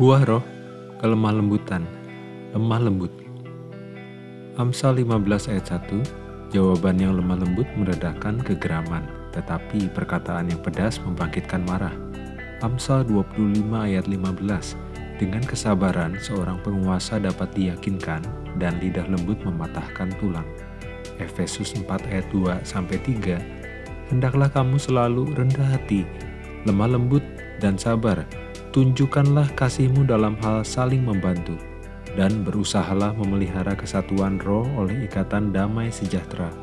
Buah roh, kelemah lembutan, lemah lembut. Amsal 15 ayat 1, jawaban yang lemah lembut meredakan kegeraman, tetapi perkataan yang pedas membangkitkan marah. Amsal 25 ayat 15, dengan kesabaran seorang penguasa dapat diyakinkan dan lidah lembut mematahkan tulang. Efesus 4 ayat 2 sampai 3, hendaklah kamu selalu rendah hati, lemah lembut dan sabar. Tunjukkanlah kasihmu dalam hal saling membantu dan berusahalah memelihara kesatuan roh oleh ikatan damai sejahtera.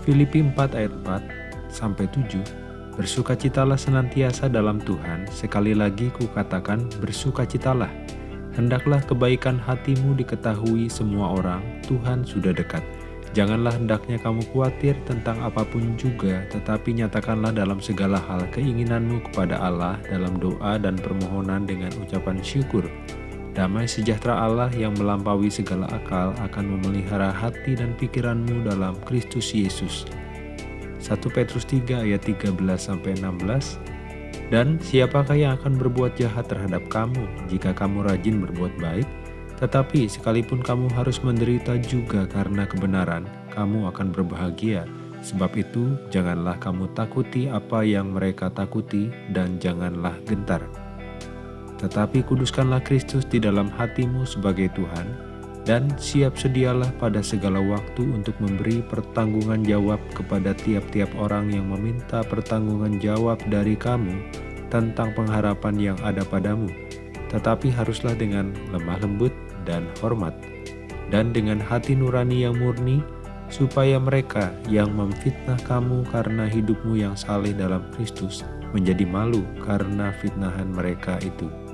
Filipi 4 ayat 4 sampai 7 Bersukacitalah senantiasa dalam Tuhan, sekali lagi kukatakan bersukacitalah. Hendaklah kebaikan hatimu diketahui semua orang, Tuhan sudah dekat. Janganlah hendaknya kamu khawatir tentang apa pun juga, tetapi nyatakanlah dalam segala hal keinginanmu kepada Allah dalam doa dan permohonan dengan ucapan syukur. Damai sejahtera Allah yang melampaui segala akal akan memelihara hati dan pikiranmu dalam Kristus Yesus. 1 Petrus 3 ayat 13-16 Dan siapakah yang akan berbuat jahat terhadap kamu jika kamu rajin berbuat baik? Tetapi sekalipun kamu harus menderita juga karena kebenaran, kamu akan berbahagia. Sebab itu, janganlah kamu takuti apa yang mereka takuti dan janganlah gentar. Tetapi kuduskanlah Kristus di dalam hatimu sebagai Tuhan, dan siap sedialah pada segala waktu untuk memberi pertanggungan jawab kepada tiap-tiap orang yang meminta pertanggungan jawab dari kamu tentang pengharapan yang ada padamu. Tetapi haruslah dengan lemah lembut dan hormat, dan dengan hati nurani yang murni, supaya mereka yang memfitnah kamu karena hidupmu yang saleh dalam Kristus menjadi malu karena fitnahan mereka itu.